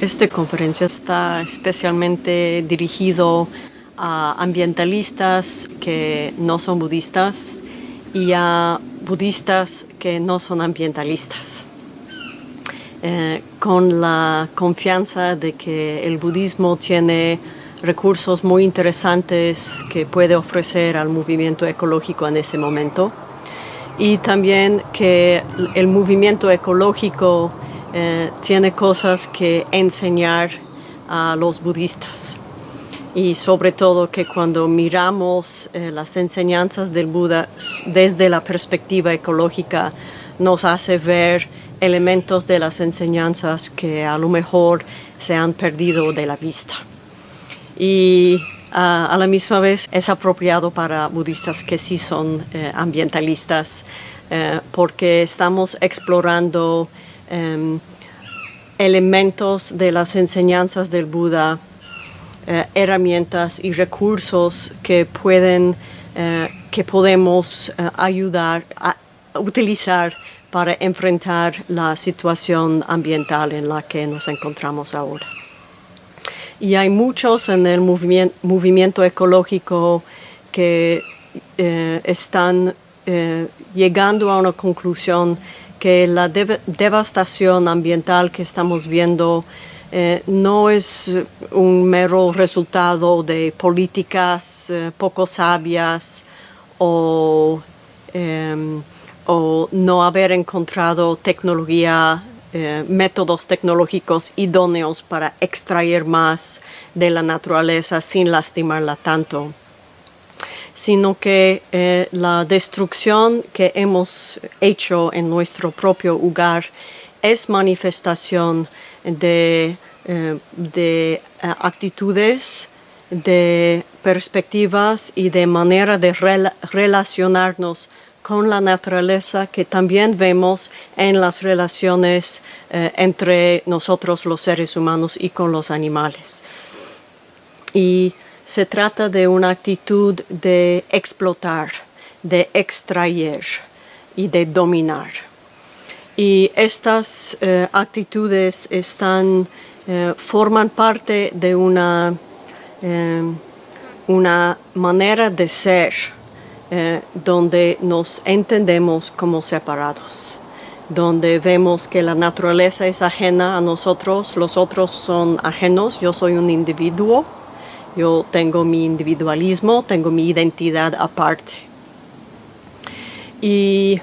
Esta conferencia está especialmente dirigido a ambientalistas que no son budistas y a budistas que no son ambientalistas. Eh, con la confianza de que el budismo tiene recursos muy interesantes que puede ofrecer al movimiento ecológico en ese momento y también que el movimiento ecológico eh, tiene cosas que enseñar a los budistas y sobre todo que cuando miramos eh, las enseñanzas del Buda desde la perspectiva ecológica nos hace ver elementos de las enseñanzas que a lo mejor se han perdido de la vista. Y a la misma vez es apropiado para budistas que sí son eh, ambientalistas porque estamos explorando Em, elementos de las enseñanzas del Buda, eh, herramientas y recursos que pueden, eh, que podemos eh, ayudar a utilizar para enfrentar la situación ambiental en la que nos encontramos ahora. Y hay muchos en el movimiento ecológico que están llegando a una conclusión que la devastación ambiental que estamos viendo eh, no es un mero resultado de políticas eh, poco sabias o, em, o, no haber encontrado tecnología, eh, métodos tecnológicos idóneos para extraer más de la naturaleza sin lastimarla tanto sino que eh, la destrucción que hemos hecho en nuestro propio hogar es manifestación de, eh, de eh, actitudes, de perspectivas y de manera de relacionarnos con la naturaleza que también vemos en las relaciones entre nosotros los seres humanos y con los animales. Y se trata de una actitud de explotar, de extraer y de dominar. Y estas eh, actitudes están, eh, forman parte de una, eh, una manera de ser donde nos entendemos como separados donde vemos que la naturaleza es ajena a nosotros, los otros son ajenos, yo soy un individuo yo tengo mi individualismo, tengo mi identidad aparte. Y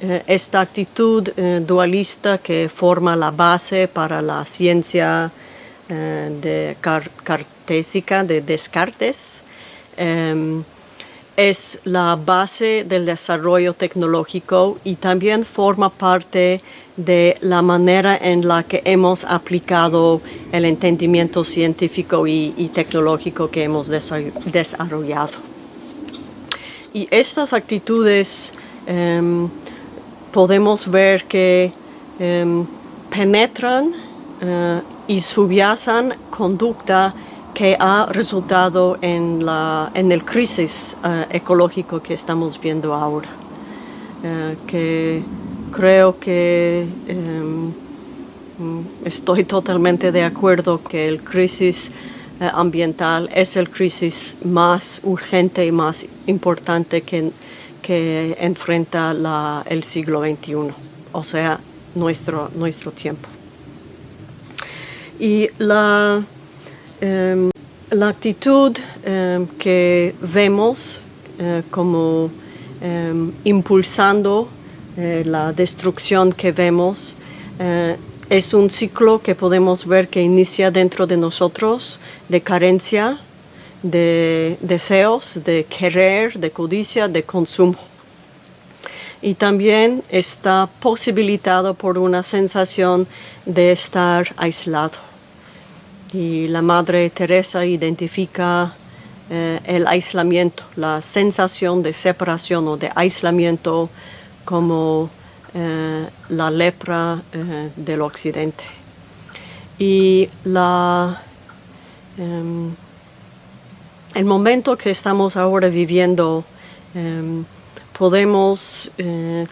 eh, esta actitud eh, dualista que forma la base para la ciencia eh, de cartésica de Descartes em, es la base del desarrollo tecnológico y también forma parte de la manera en la que hemos aplicado el entendimiento científico y, tecnológico que hemos desarrollado. Y estas actitudes em, podemos ver que em, penetran eh, y subyacen conducta que ha resultado en, la, en el crisis eh, ecológico que estamos viendo ahora. Eh, que creo que em, estoy totalmente de acuerdo que el crisis eh, ambiental es el crisis más urgente y más importante que, que enfrenta el siglo XXI, o sea, nuestro, nuestro tiempo. Y la Em, la actitud em, que vemos eh, como impulsando eh, la destrucción que vemos eh, es un ciclo que podemos ver que inicia dentro de nosotros de carencia, de deseos, de querer, de codicia, de consumo. Y también está posibilitado por una sensación de estar aislado y la Madre Teresa identifica eh, el aislamiento, la sensación de separación o de aislamiento como eh, la lepra eh, del occidente. Y la, em, el momento que estamos ahora viviendo em, podemos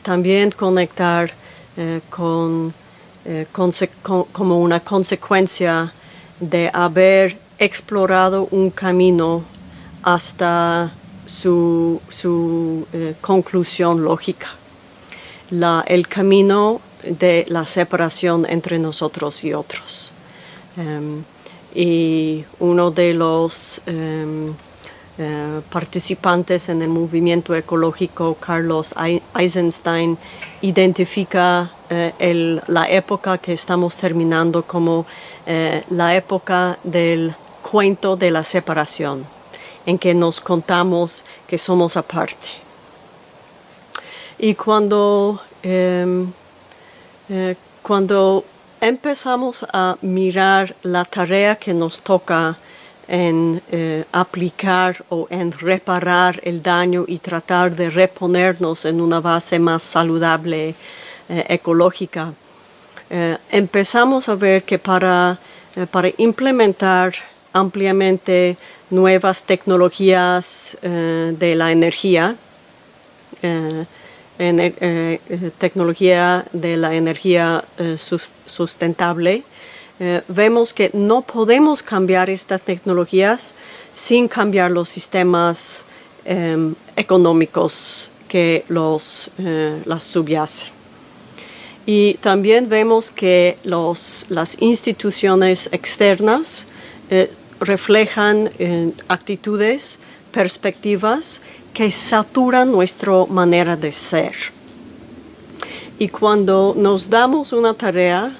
también conectar con eh, como una consecuencia de haber explorado un camino hasta su, eh, conclusión lógica. El camino de la separación entre nosotros y otros. Em, y uno de los em, eh, participantes en el movimiento ecológico, Carlos Eisenstein, identifica eh, la época que estamos terminando como eh, la época del cuento de la separación, en que nos contamos que somos aparte. Y cuando, em, cuando empezamos a mirar la tarea que nos toca en eh, aplicar o en reparar el daño y tratar de reponernos en una base más saludable eh, ecológica. Eh, empezamos a ver que para, para implementar ampliamente nuevas tecnologías de la energía, tecnología de la energía sustentable, eh, vemos que no podemos cambiar estas tecnologías sin cambiar los sistemas em, económicos que los, eh, las subyacen. Y también vemos que los, las instituciones externas eh, reflejan actitudes, perspectivas que saturan nuestra manera de ser. Y cuando nos damos una tarea,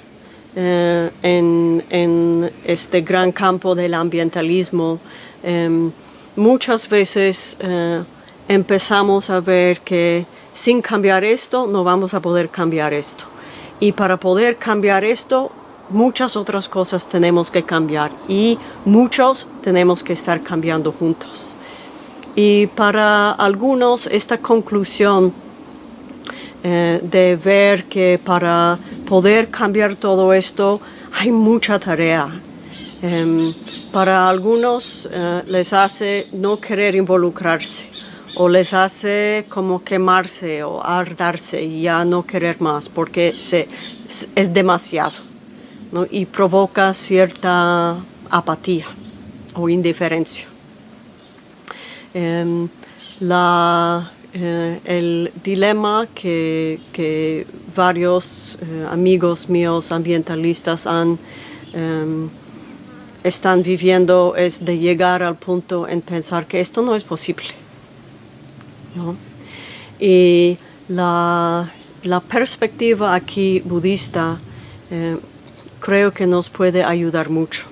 eh, en, este gran campo del ambientalismo, em, muchas veces eh, empezamos a ver que sin cambiar esto no vamos a poder cambiar esto. Y para poder cambiar esto, muchas otras cosas tenemos que cambiar y muchos tenemos que estar cambiando juntos. Y para algunos esta conclusión eh, de ver que para poder cambiar todo esto hay mucha tarea. Em, para algunos eh, les hace no querer involucrarse o les hace como quemarse o ardarse y ya no querer más porque se, es demasiado y provoca cierta apatía o indiferencia. Eh, el dilema que, varios eh, amigos míos ambientalistas em, están viviendo es de llegar al punto en pensar que esto no es posible. Y la, perspectiva aquí budista eh, creo que nos puede ayudar mucho.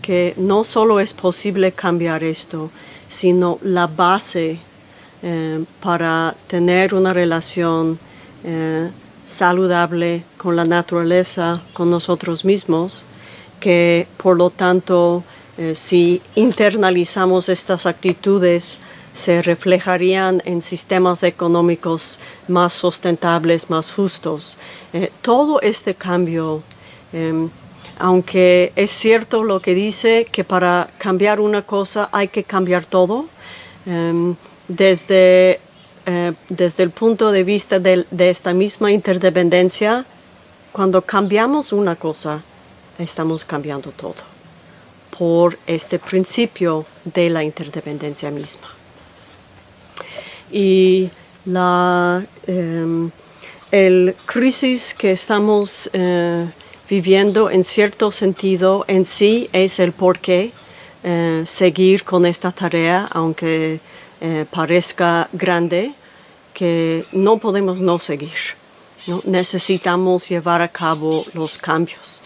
Que no solo es posible cambiar esto, sino la base eh, para tener una relación eh, saludable con la naturaleza, con nosotros mismos, que por lo tanto eh, si internalizamos estas actitudes se reflejarían en sistemas económicos más sustentables, más justos. todo este cambio, em, aunque es cierto lo que dice que para cambiar una cosa hay que cambiar todo, em, desde, eh, desde el punto de vista de, esta misma interdependencia, cuando cambiamos una cosa, estamos cambiando todo por este principio de la interdependencia misma. Y la em, el crisis que estamos eh, viviendo en cierto sentido en sí es el por qué eh, seguir con esta tarea, aunque eh, parezca grande, que no podemos no seguir. Necesitamos llevar a cabo los cambios.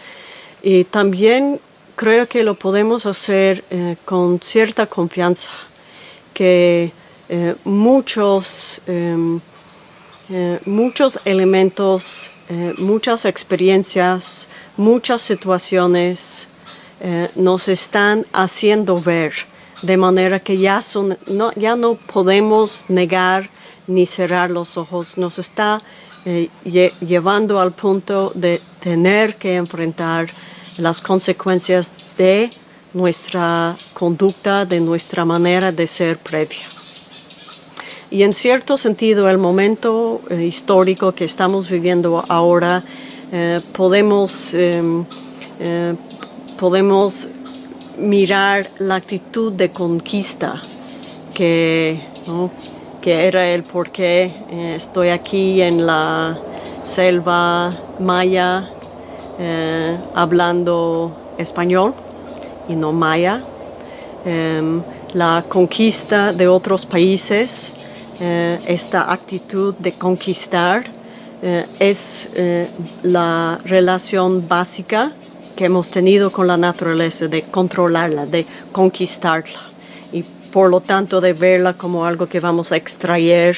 Y también creo que lo podemos hacer eh, con cierta confianza, que muchos, em, muchos elementos, muchas experiencias, muchas situaciones nos están haciendo ver de manera que ya, son, no, ya no podemos negar ni cerrar los ojos. Nos está eh, llevando al punto de tener que enfrentar las consecuencias de nuestra conducta, de nuestra manera de ser previa. Y en cierto sentido el momento eh, histórico que estamos viviendo ahora eh, podemos, em, eh, podemos mirar la actitud de conquista que, que era el por qué estoy aquí en la selva maya hablando español y no maya. Em, la conquista de otros países, esta actitud de conquistar eh, es eh, la relación básica que hemos tenido con la naturaleza, de controlarla, de conquistarla y por lo tanto de verla como algo que vamos a extraer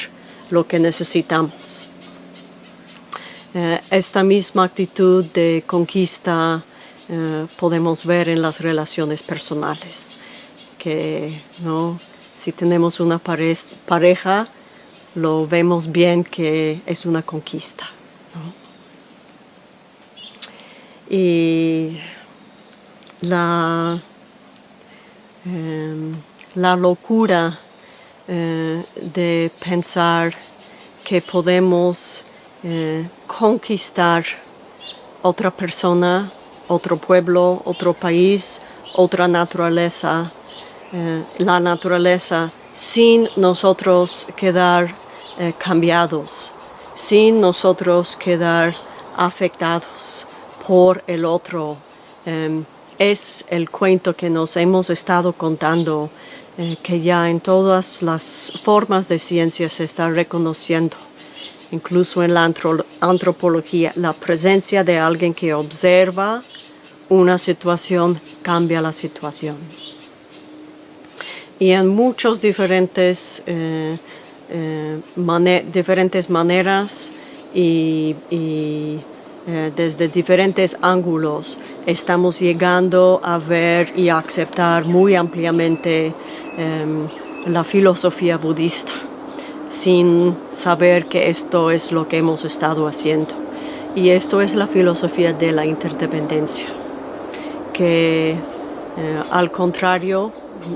lo que necesitamos. Eh, esta misma actitud de conquista podemos ver en las relaciones personales, que ¿no? Si tenemos una pareja, lo vemos bien que es una conquista. Y la, em, la locura eh, de pensar que podemos eh, conquistar otra persona, otro pueblo, otro país, otra naturaleza, eh, la naturaleza, sin nosotros quedar eh, cambiados, sin nosotros quedar afectados por el otro. Em, es el cuento que nos hemos estado contando, eh, que ya en todas las formas de ciencia se está reconociendo, incluso en la antropología, la presencia de alguien que observa una situación cambia la situación. Y en muchos diferentes eh, eh, diferentes maneras y, eh, desde diferentes ángulos estamos llegando a ver y a aceptar muy ampliamente em, la filosofía budista sin saber que esto es lo que hemos estado haciendo. Y esto es la filosofía de la interdependencia, que al contrario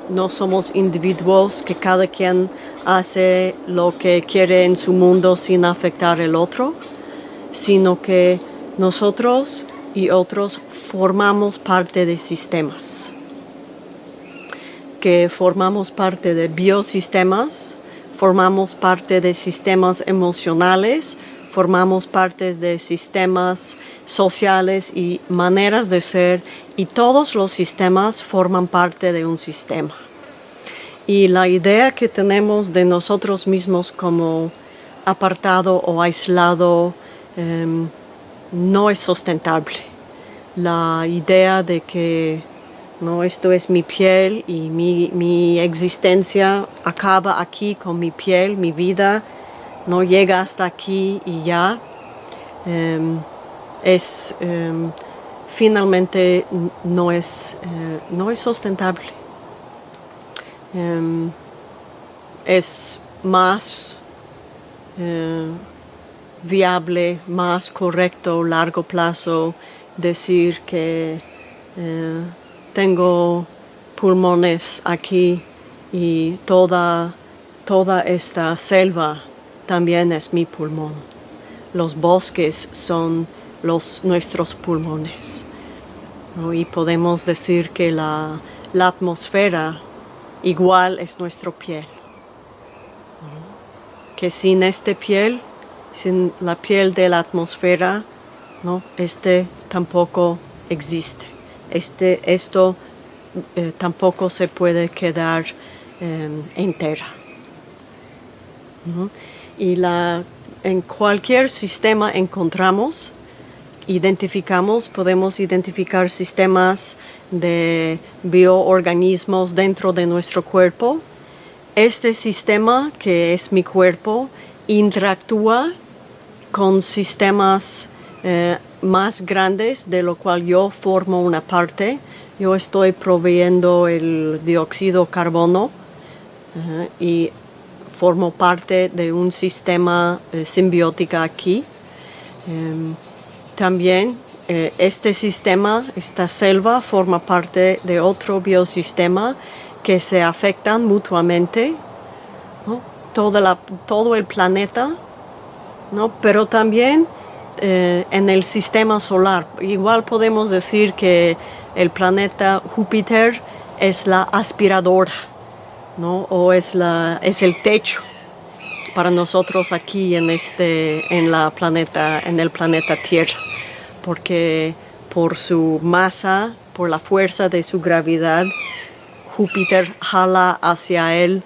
no somos individuos que cada quien hace lo que quiere en su mundo sin afectar al otro, sino que nosotros y otros formamos parte de sistemas, que formamos parte de biosistemas, formamos parte de sistemas emocionales, formamos parte de sistemas sociales y maneras de ser y todos los sistemas forman parte de un sistema. Y la idea que tenemos de nosotros mismos como apartado o aislado em, no es sustentable. La idea de que no esto es mi piel y mi, existencia acaba aquí con mi piel, mi vida no llega hasta aquí y ya, em, es em, finalmente no es, eh, no es sustentable. Em, es más eh, viable, más correcto, largo plazo decir que eh, tengo pulmones aquí y toda, toda esta selva también es mi pulmón. Los bosques son los, nuestros pulmones. Y podemos decir que la, la atmósfera igual es nuestra piel. Que sin esta piel, sin la piel de la atmósfera, ¿no? este tampoco existe. Este, esto eh, tampoco se puede quedar em, entera. Y la, en cualquier sistema encontramos identificamos, podemos identificar sistemas de bioorganismos dentro de nuestro cuerpo. Este sistema, que es mi cuerpo, interactúa con sistemas eh, más grandes de lo cual yo formo una parte. Yo estoy proveyendo el dióxido de carbono y formo parte de un sistema eh, simbiótico aquí. Em, también eh, este sistema, esta selva, forma parte de otro biosistema que se afectan mutuamente, todo, el planeta, ¿no? pero también eh, en el sistema solar. Igual podemos decir que el planeta Júpiter es la aspiradora, ¿no? O es, el techo para nosotros aquí en, este, en, la planeta, en el planeta Tierra, porque por su masa, por la fuerza de su gravedad, Júpiter jala hacia él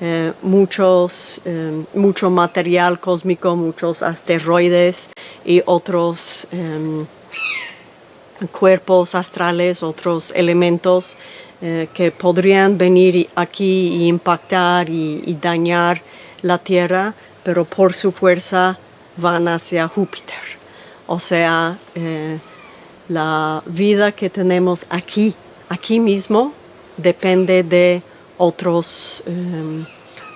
eh, muchos, eh, mucho material cósmico, muchos asteroides y otros em, cuerpos astrales, otros elementos eh, que podrían venir aquí y impactar y, dañar la Tierra, pero por su fuerza van hacia Júpiter. O sea, la vida que tenemos aquí, aquí mismo, depende de otros, em,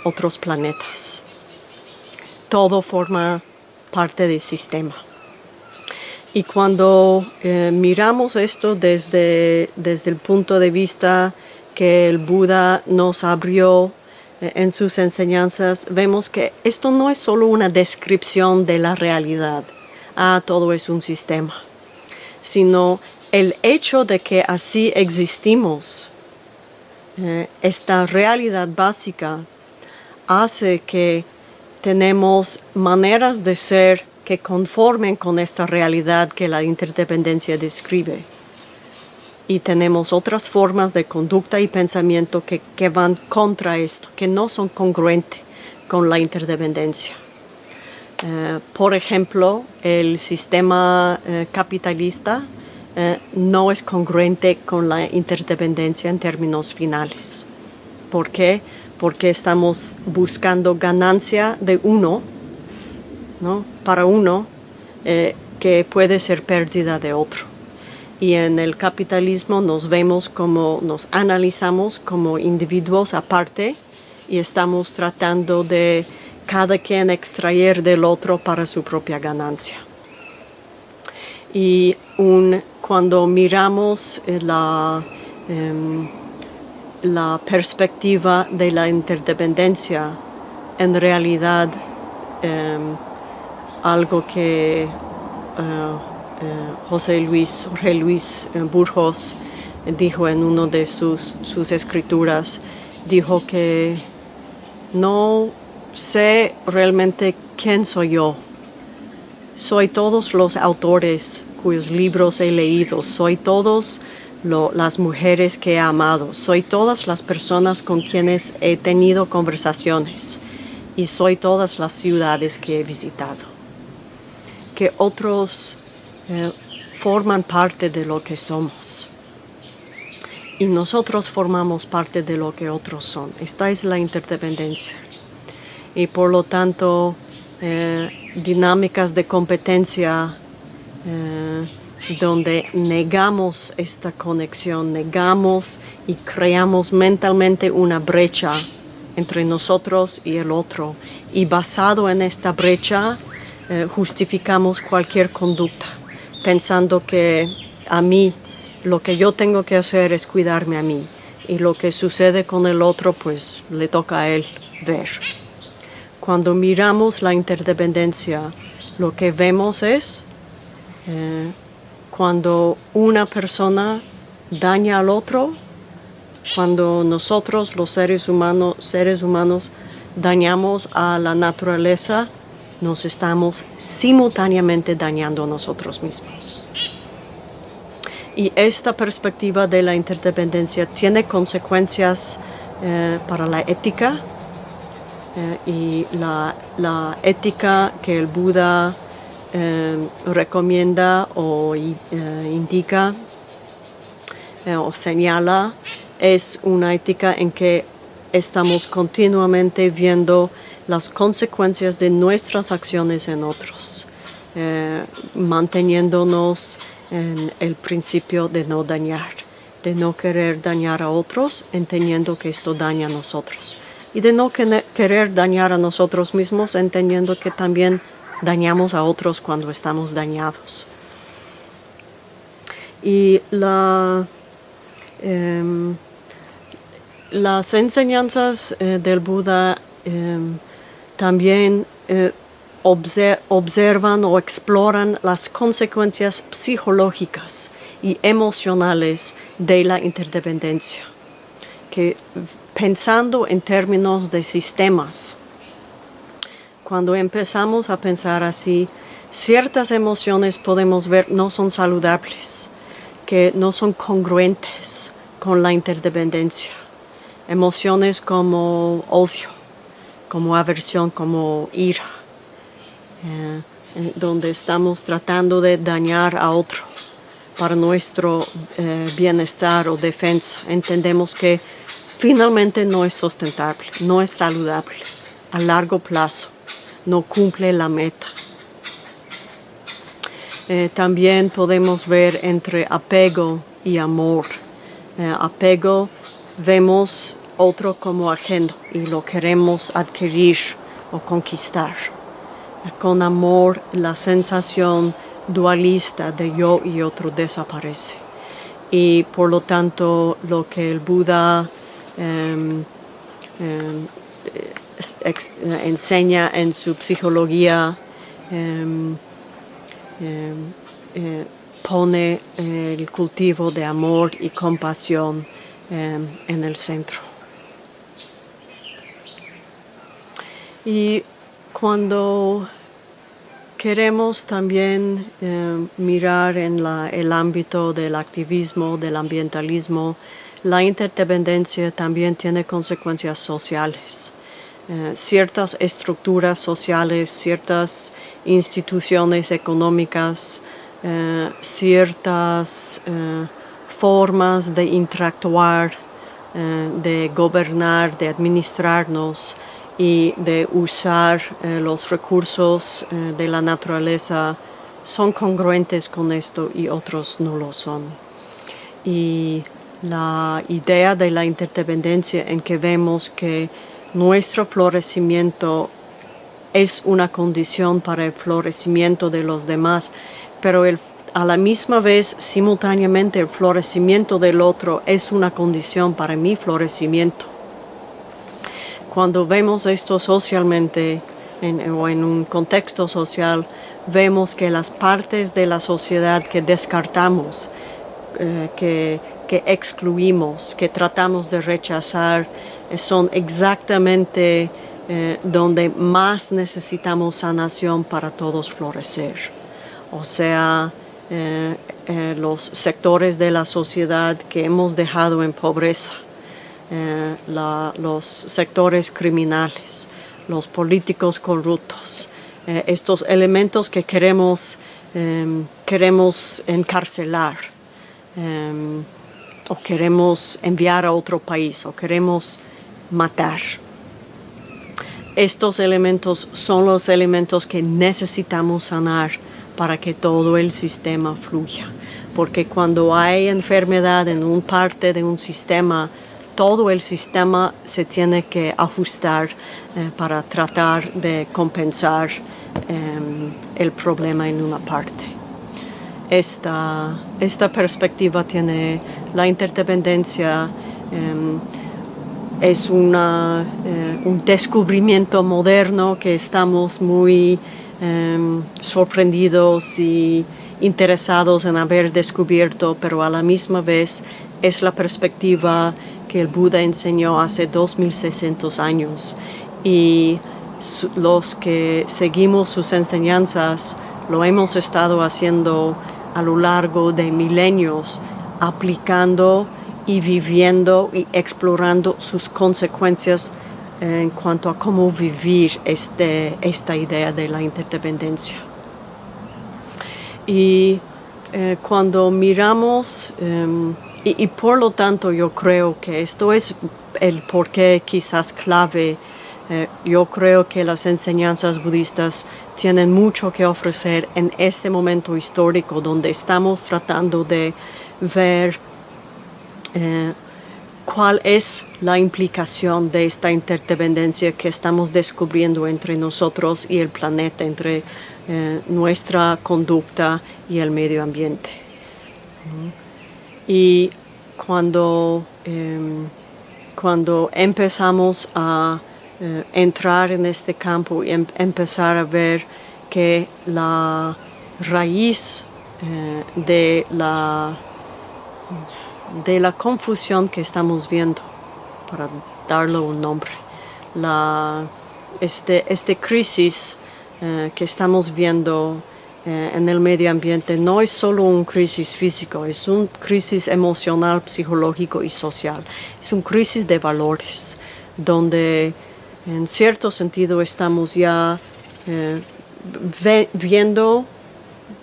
otros planetas. Todo forma parte del sistema. Y cuando eh, miramos esto desde, desde el punto de vista que el Buda nos abrió eh, en sus enseñanzas, vemos que esto no es solo una descripción de la realidad. Ah, todo es un sistema. Sino el hecho de que así existimos eh, esta realidad básica hace que tenemos maneras de ser que conformen con esta realidad que la interdependencia describe. Y tenemos otras formas de conducta y pensamiento que, van contra esto, que no son congruentes con la interdependencia. Eh, por ejemplo, el sistema eh, capitalista eh, no es congruente con la interdependencia en términos finales. ¿Por qué? Porque estamos buscando ganancia de uno, ¿no? para uno, que puede ser pérdida de otro. Y en el capitalismo nos vemos como, nos analizamos como individuos aparte y estamos tratando de cada quien extraer del otro para su propia ganancia. Y un cuando miramos eh, la, em, la perspectiva de la interdependencia, en realidad em, algo que eh, José Luis, Jorge Luis Burgos dijo en una de sus, sus escrituras, dijo que no sé realmente quién soy yo. Soy todos los autores cuyos libros he leído, soy todos las mujeres que he amado, soy todas las personas con quienes he tenido conversaciones y soy todas las ciudades que he visitado. Que otros eh, forman parte de lo que somos y nosotros formamos parte de lo que otros son. Esta es la interdependencia y por lo tanto eh, dinámicas de competencia eh, donde negamos esta conexión, negamos y creamos mentalmente una brecha entre nosotros y el otro. Y basado en esta brecha justificamos cualquier conducta, pensando que a mí lo que yo tengo que hacer es cuidarme a mí y lo que sucede con el otro pues le toca a él ver. Cuando miramos la interdependencia, lo que vemos es eh, cuando una persona daña al otro, cuando nosotros los seres humanos, seres humanos dañamos a la naturaleza, nos estamos simultáneamente dañando a nosotros mismos. Y esta perspectiva de la interdependencia tiene consecuencias eh, para la ética eh, y la, la, ética que el Buda eh, recomienda o indica o señala es una ética en que estamos continuamente viendo las consecuencias de nuestras acciones en otros, manteniéndonos en el principio de no dañar, de no querer dañar a otros, entendiendo que esto daña a nosotros, y de no querer dañar a nosotros mismos, entendiendo que también dañamos a otros cuando estamos dañados. Y em, las enseñanzas eh, del Buda em, también eh, observan o exploran las consecuencias psicológicas y emocionales de la interdependencia, que pensando en términos de sistemas, cuando empezamos a pensar así, ciertas emociones podemos ver no son saludables, que no son congruentes con la interdependencia. Emociones como odio, como aversión, como ira, eh, donde estamos tratando de dañar a otro para nuestro eh, bienestar o defensa. Entendemos que finalmente no es sustentable, no es saludable a largo plazo, no cumple la meta. Eh, también podemos ver entre apego y amor. apego vemos otro como ajeno y lo queremos adquirir o conquistar. Con amor la sensación dualista de yo y otro desaparece. Y por lo tanto lo que el Buda em, em, enseña en su psicología em, eh, pone el cultivo de amor y compasión en el centro. Y cuando queremos también eh, mirar en el ámbito del activismo, del ambientalismo, la interdependencia también tiene consecuencias sociales. Eh, ciertas estructuras sociales, ciertas instituciones económicas, eh, ciertas formas de interactuar, de gobernar, de administrarnos, y de usar eh, los recursos eh, de la naturaleza son congruentes con esto y otros no lo son. Y la idea de la interdependencia en que vemos que nuestro florecimiento es una condición para el florecimiento de los demás, pero a la misma vez, simultáneamente, el florecimiento del otro es una condición para mi florecimiento cuando vemos esto socialmente o en un contexto social, vemos que las partes de la sociedad que descartamos, eh, que, excluimos, que tratamos de rechazar, eh, son exactamente eh, donde más necesitamos sanación para todos florecer. O sea, los sectores de la sociedad que hemos dejado en pobreza, eh, los sectores criminales, los políticos corruptos, eh, estos elementos que queremos, em, queremos encarcelar em, o queremos enviar a otro país o queremos matar. Estos elementos son los elementos que necesitamos sanar para que todo el sistema fluya. Porque cuando hay enfermedad en un parte de un sistema, todo el sistema se tiene que ajustar eh, para tratar de compensar em, el problema en una parte. Esta, esta perspectiva tiene la interdependencia, em, es una, eh, un descubrimiento moderno que estamos muy em, sorprendidos y interesados en haber descubierto, pero a la misma vez es la perspectiva que el Buda enseñó hace 2600 años y los que seguimos sus enseñanzas lo hemos estado haciendo a lo largo de milenios, aplicando y viviendo y explorando sus consecuencias en cuanto a cómo vivir este, esta idea de la interdependencia. Y eh, cuando miramos em, y, por lo tanto yo creo que esto es el porqué quizás clave. Eh, yo creo que las enseñanzas budistas tienen mucho que ofrecer en este momento histórico donde estamos tratando de ver eh, cuál es la implicación de esta interdependencia que estamos descubriendo entre nosotros y el planeta, entre eh, nuestra conducta y el medio ambiente. Y cuando, em, cuando empezamos a eh, entrar en este campo y em, empezar a ver que la raíz eh, de, la, de la confusión que estamos viendo, para darle un nombre, la, este, este crisis eh, que estamos viendo en el medio ambiente no es solo un crisis físico, es un crisis emocional, psicológico y social. Es un crisis de valores, donde en cierto sentido estamos ya eh, viendo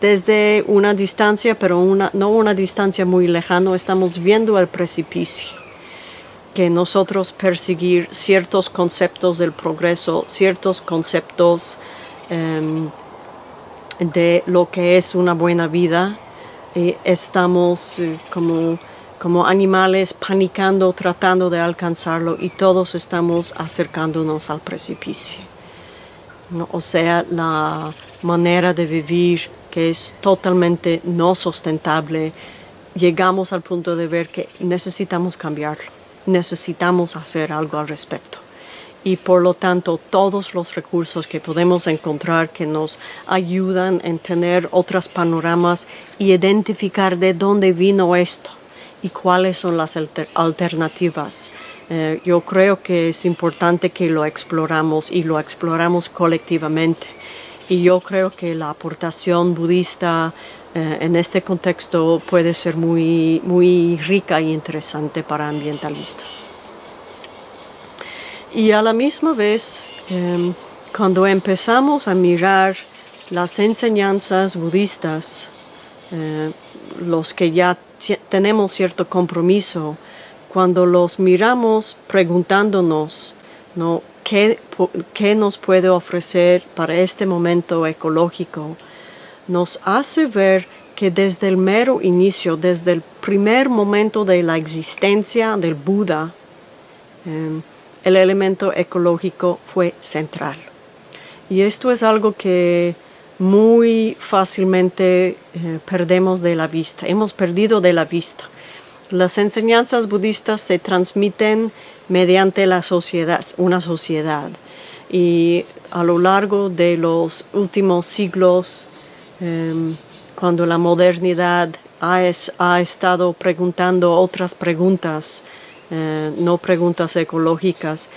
desde una distancia, pero una, no una distancia muy lejana, estamos viendo el precipicio. Que nosotros perseguir ciertos conceptos del progreso, ciertos conceptos em, de lo que es una buena vida, estamos eh, como como animales panicando, tratando de alcanzarlo y todos estamos acercándonos al precipicio. O sea, la manera de vivir que es totalmente no sustentable, llegamos al punto de ver que necesitamos cambiarlo, necesitamos hacer algo al respecto. Y por lo tanto, todos los recursos que podemos encontrar que nos ayudan en tener otros panoramas y identificar de dónde vino esto y cuáles son las alternativas. Eh, yo creo que es importante que lo exploramos y lo exploramos colectivamente. Y yo creo que la aportación budista eh, en este contexto puede ser muy, muy rica y interesante para ambientalistas. Y a la misma vez, em, cuando empezamos a mirar las enseñanzas budistas, eh, los que ya tenemos cierto compromiso, cuando los miramos preguntándonos, ¿no? ¿Qué, ¿Qué nos puede ofrecer para este momento ecológico? Nos hace ver que desde el mero inicio, desde el primer momento de la existencia del Buda, em, el elemento ecológico fue central. Y esto es algo que muy fácilmente eh, perdemos de la vista, hemos perdido de la vista. Las enseñanzas budistas se transmiten mediante la sociedad, una sociedad. Y a lo largo de los últimos siglos, em, cuando la modernidad ha, ha, estado preguntando otras preguntas, eh, no preguntas ecológicas,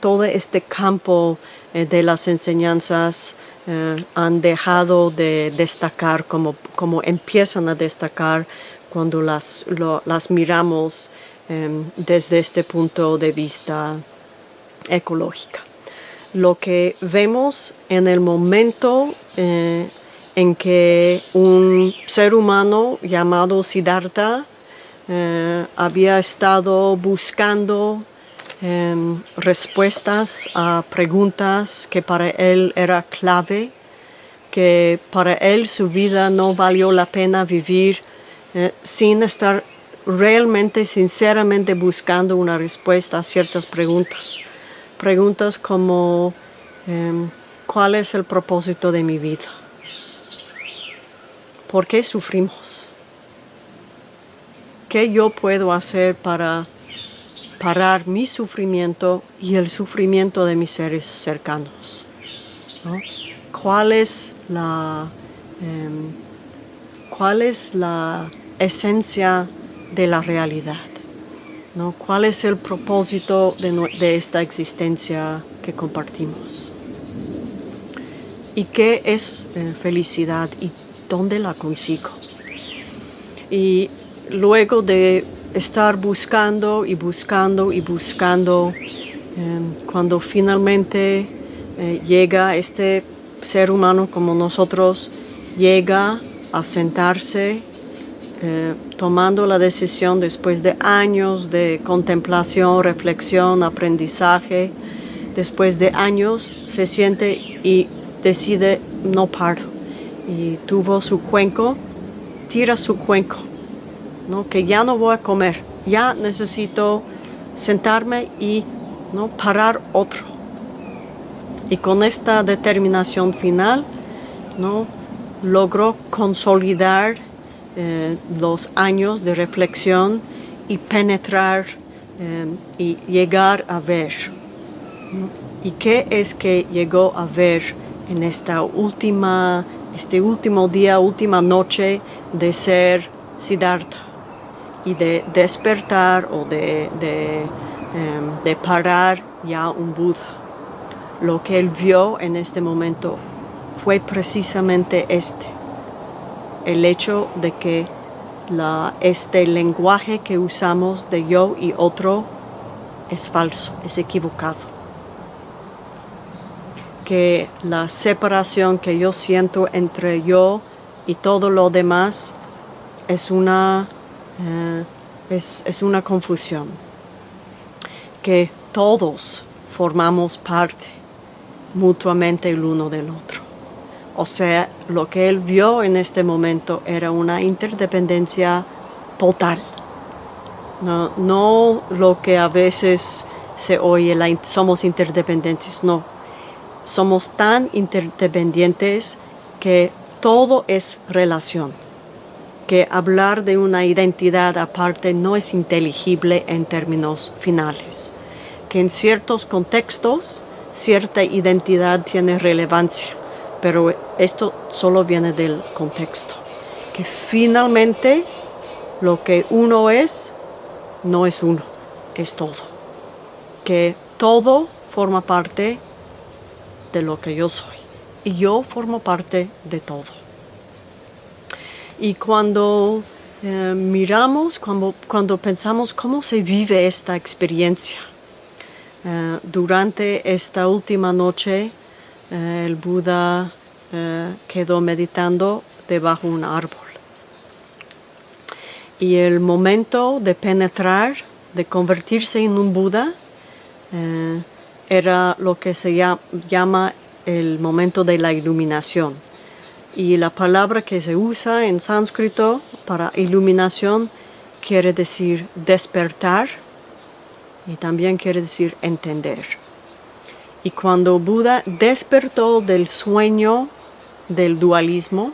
todo este campo eh, de las enseñanzas eh, han dejado de destacar como, como, empiezan a destacar cuando las, las miramos em, desde este punto de vista ecológico. Lo que vemos en el momento en que un ser humano llamado Siddhartha eh, había estado buscando Em, respuestas a preguntas que para él era clave, que para él su vida no valió la pena vivir eh, sin estar realmente, sinceramente buscando una respuesta a ciertas preguntas. Preguntas como, em, ¿cuál es el propósito de mi vida? ¿Por qué sufrimos? ¿Qué yo puedo hacer para parar mi sufrimiento y el sufrimiento de mis seres cercanos. ¿Cuál, es la, em, ¿Cuál es la esencia de la realidad? ¿no? ¿Cuál es el propósito de, esta existencia que compartimos? ¿Y qué es eh, felicidad y dónde la consigo? Y luego de estar buscando y buscando y buscando em, cuando finalmente eh, llega este ser humano como nosotros, llega a sentarse eh, tomando la decisión después de años de contemplación, reflexión, aprendizaje, después de años se siente y decide no paro. Y tuvo su cuenco, tira su cuenco que ya no voy a comer, ya necesito sentarme y ¿no? parar otro. Y con esta determinación final, ¿no? logró consolidar eh, los años de reflexión y penetrar eh, y llegar a ver ¿Y qué es que llegó a ver en esta última, este último día, última noche de ser Siddhartha y de despertar o de, em, de parar ya un Buda? Lo que él vio en este momento fue precisamente este, el hecho de que este lenguaje que usamos de yo y otro es falso, es equivocado. Que la separación que yo siento entre yo y todo lo demás es una, eh, es, es una confusión. Que todos formamos parte mutuamente el uno del otro. O sea, lo que él vio en este momento era una interdependencia total. No, no lo que a veces se oye, la, somos interdependientes, no. Somos tan interdependientes que todo es relación, que hablar de una identidad aparte no es inteligible en términos finales, que en ciertos contextos cierta identidad tiene relevancia, pero esto solo viene del contexto. Que finalmente lo que uno es, no es uno, es todo. Que todo forma parte de lo que yo soy. Y yo formo parte de todo. Y cuando eh, miramos, cuando, cuando pensamos cómo se vive esta experiencia, eh, durante esta última noche eh, el Buda quedó meditando debajo de un árbol. Y el momento de penetrar, de convertirse en un Buda, era lo que se llama el momento de la iluminación. Y la palabra que se usa en sánscrito para iluminación quiere decir despertar, y también quiere decir entender. Y cuando Buda despertó del sueño del dualismo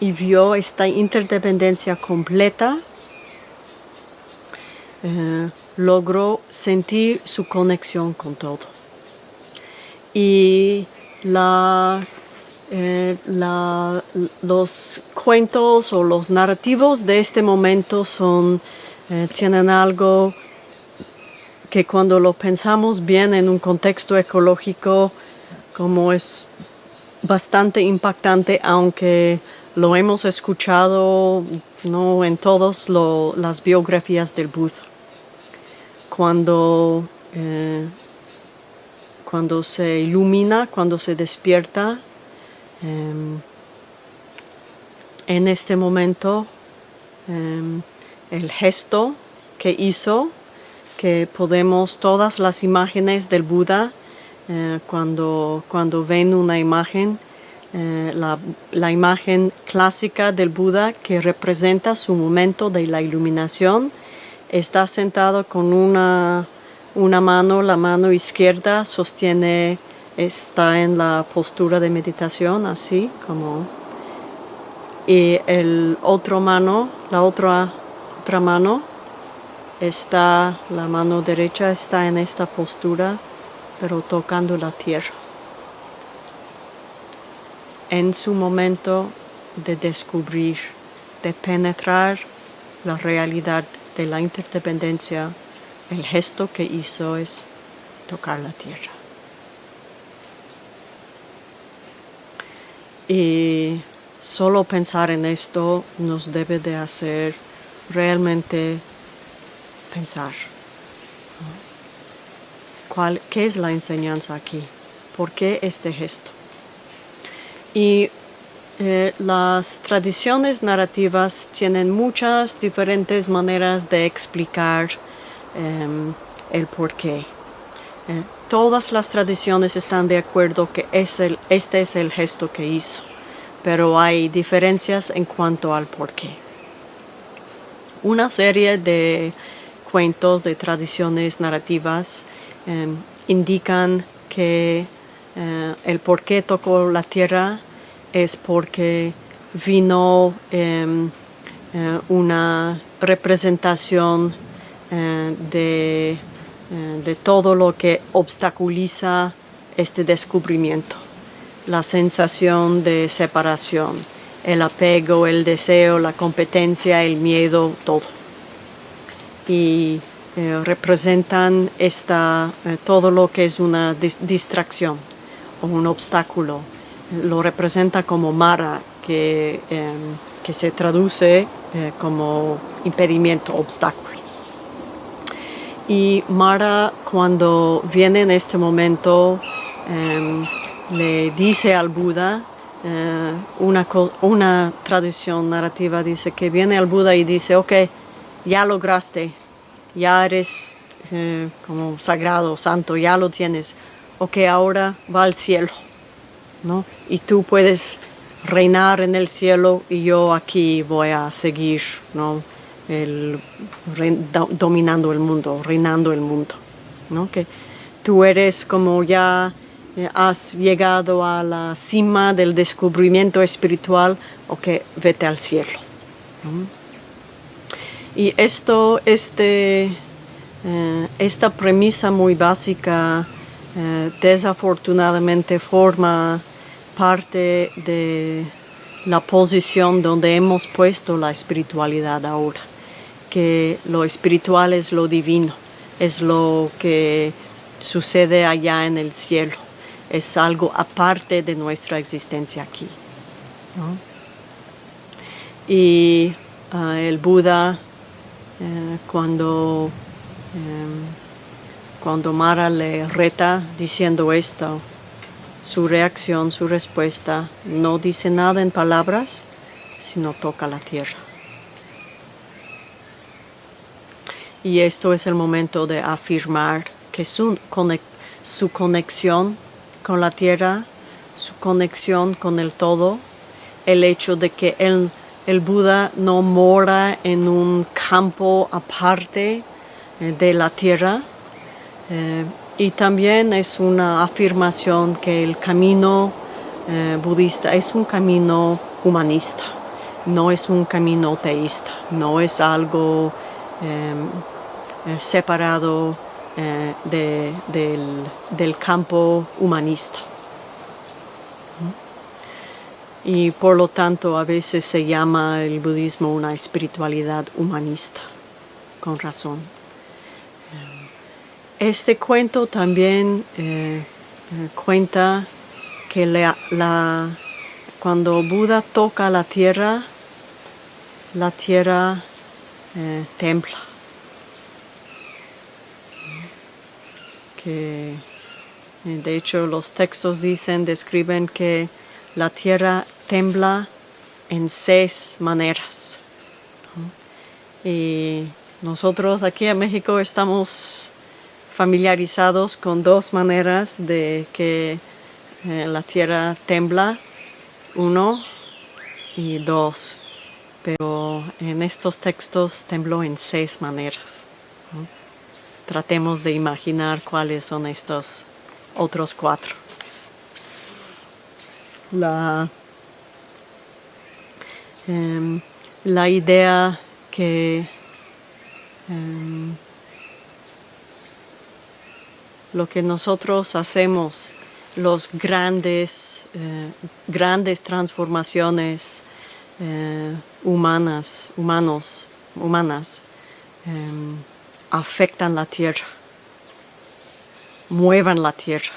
y vio esta interdependencia completa, eh, logró sentir su conexión con todo. Y eh, los cuentos o los narrativos de este momento son, eh, tienen algo que cuando lo pensamos bien en un contexto ecológico, como es bastante impactante, aunque lo hemos escuchado no en todas las biografías del Buda. Cuando, eh, cuando se ilumina, cuando se despierta, em, en este momento em, el gesto que hizo que podemos todas las imágenes del Buda, eh, cuando, cuando ven una imagen, eh, la, la, imagen clásica del Buda que representa su momento de la iluminación, está sentado con una, una mano, la mano izquierda sostiene, está en la postura de meditación, así como, y el otro mano, la otra, otra mano, está, la mano derecha está en esta postura, pero tocando la tierra. En su momento de descubrir, de penetrar la realidad de la interdependencia, el gesto que hizo es tocar la tierra. Y solo pensar en esto nos debe de hacer realmente pensar. ¿Cuál, ¿Qué es la enseñanza aquí? ¿Por qué este gesto? Y eh, las tradiciones narrativas tienen muchas diferentes maneras de explicar em, el porqué. Eh, todas las tradiciones están de acuerdo que es el, este es el gesto que hizo, pero hay diferencias en cuanto al porqué. Una serie de cuentos, de tradiciones narrativas, em, indican que eh, el por qué tocó la tierra es porque vino em, eh, una representación eh, de de todo lo que obstaculiza este descubrimiento. La sensación de separación, el apego, el deseo, la competencia, el miedo, todo. Y eh, representan esta, eh, todo lo que es una distracción o un obstáculo. Lo representa como Mara, que, em, que se traduce eh, como impedimento, obstáculo. Y Mara cuando viene en este momento em, le dice al Buda, una, una tradición narrativa dice que viene al Buda y dice, ok, ya lograste ya eres eh, como sagrado, santo, ya lo tienes, o que ahora va al cielo, ¿no? Y tú puedes reinar en el cielo y yo aquí voy a seguir, ¿no? El, dominando el mundo, reinando el mundo, ¿no? Que tú eres como ya eh, has llegado a la cima del descubrimiento espiritual, o que vete al cielo. Y esto, este, eh, esta premisa muy básica eh, desafortunadamente forma parte de la posición donde hemos puesto la espiritualidad ahora, que lo espiritual es lo divino, es lo que sucede allá en el cielo, es algo aparte de nuestra existencia aquí. Y ah, el Buda eh, cuando, em, cuando Mara le reta diciendo esto, su reacción, su respuesta, no dice nada en palabras, sino toca la tierra. Y esto es el momento de afirmar que su, su conexión con la tierra, su conexión con el todo, el hecho de que él el Buda no mora en un campo aparte eh, de la tierra eh, y también es una afirmación que el camino eh, budista es un camino humanista, no es un camino teísta, no es algo separado del campo humanista y por lo tanto a veces se llama el budismo una espiritualidad humanista, con razón. Eh, este cuento también eh, eh, cuenta que cuando Buda toca la tierra, la tierra templa. Que, de hecho los textos dicen, describen que la tierra tembla en seis maneras. Y nosotros aquí en México estamos familiarizados con dos maneras de que eh, la tierra tembla, uno y dos, pero en estos textos tembló en seis maneras. Tratemos de imaginar cuáles son estos otros cuatro. La Em, la idea que em, lo que nosotros hacemos, los grandes, eh, grandes transformaciones eh, humanas, humanos, humanas, em, afectan la tierra, muevan la tierra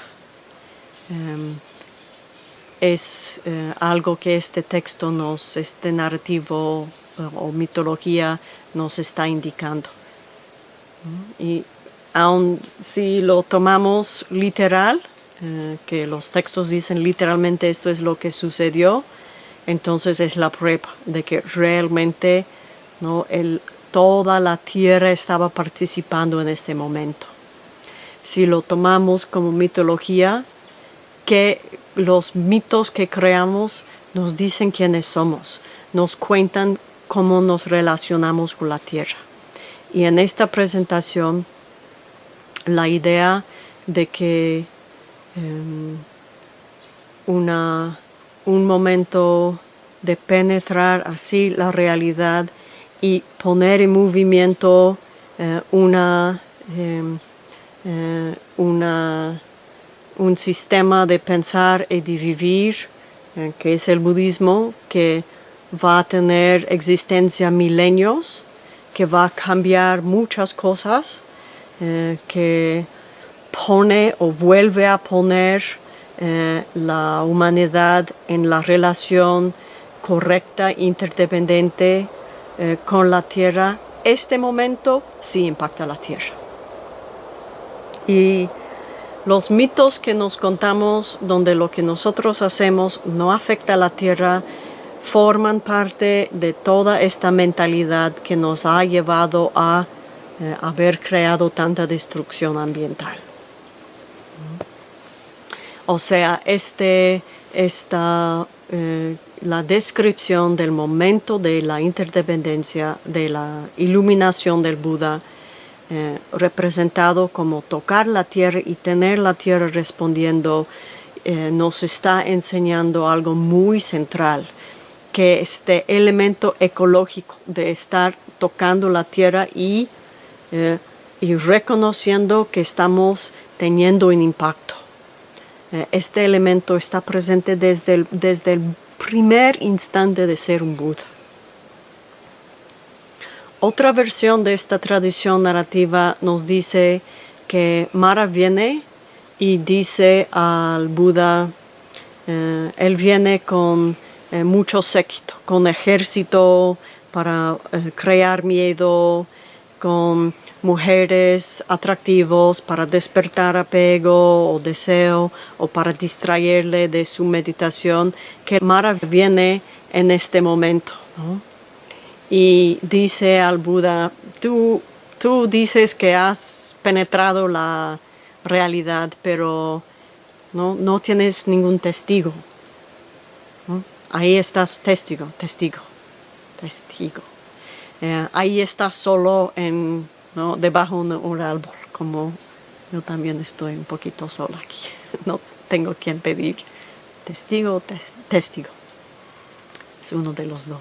es eh, algo que este texto nos, este narrativo eh, o mitología nos está indicando. Y aun si lo tomamos literal, eh, que los textos dicen literalmente esto es lo que sucedió, entonces es la prueba de que realmente ¿no? El, toda la tierra estaba participando en este momento. Si lo tomamos como mitología, que los mitos que creamos nos dicen quiénes somos, nos cuentan cómo nos relacionamos con la tierra. Y en esta presentación, la idea de que em, una, un momento de penetrar así la realidad y poner en movimiento eh, una, em, eh, una, un sistema de pensar y de vivir, eh, que es el budismo, que va a tener existencia milenios, que va a cambiar muchas cosas, que pone o vuelve a poner la humanidad en la relación correcta, interdependiente con la tierra. Este momento sí impacta la tierra. Y los mitos que nos contamos donde lo que nosotros hacemos no afecta a la tierra forman parte de toda esta mentalidad que nos ha llevado a eh, haber creado tanta destrucción ambiental. O sea, este, esta, eh, la descripción del momento de la interdependencia, de la iluminación del Buda, eh, representado como tocar la tierra y tener la tierra respondiendo, eh, nos está enseñando algo muy central, que este elemento ecológico de estar tocando la tierra y, eh, y reconociendo que estamos teniendo un impacto. este elemento está presente desde desde el primer instante de ser un Buda. Otra versión de esta tradición narrativa nos dice que Mara viene y dice al Buda, eh, él viene con eh, mucho séquito, con ejército para eh, crear miedo, con mujeres atractivos para despertar apego o deseo o para distraerle de su meditación, que Mara viene en este momento y dice al Buda, tú, tú dices que has penetrado la realidad, pero no, no tienes ningún testigo. Ahí estás testigo, testigo, testigo. Eh, ahí estás solo en, debajo de un árbol, como yo también estoy un poquito solo aquí. No tengo quien pedir testigo, testigo. Es uno de los dos.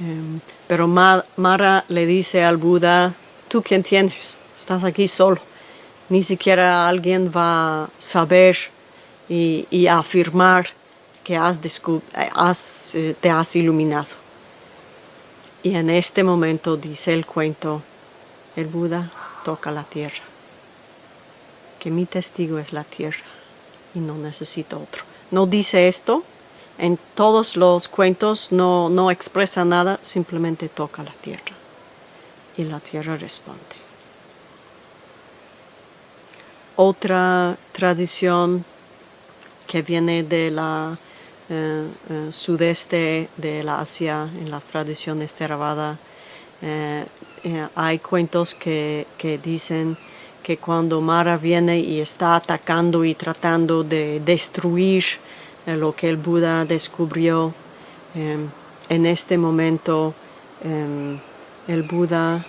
Em, pero Mara le dice al Buda, ¿tú quién tienes? Estás aquí solo. Ni siquiera alguien va a saber y, afirmar que has, eh, te has iluminado. Y en este momento dice el cuento, el Buda toca la tierra, que mi testigo es la tierra y no necesito otro. No dice esto, en todos los cuentos no, no expresa nada, simplemente toca la tierra y la tierra responde. Otra tradición que viene de la eh, eh, sudeste de la Asia, en las tradiciones Theravada, eh, hay cuentos que, que dicen que cuando Mara viene y está atacando y tratando de destruir lo que el Buda descubrió en este momento. El Buda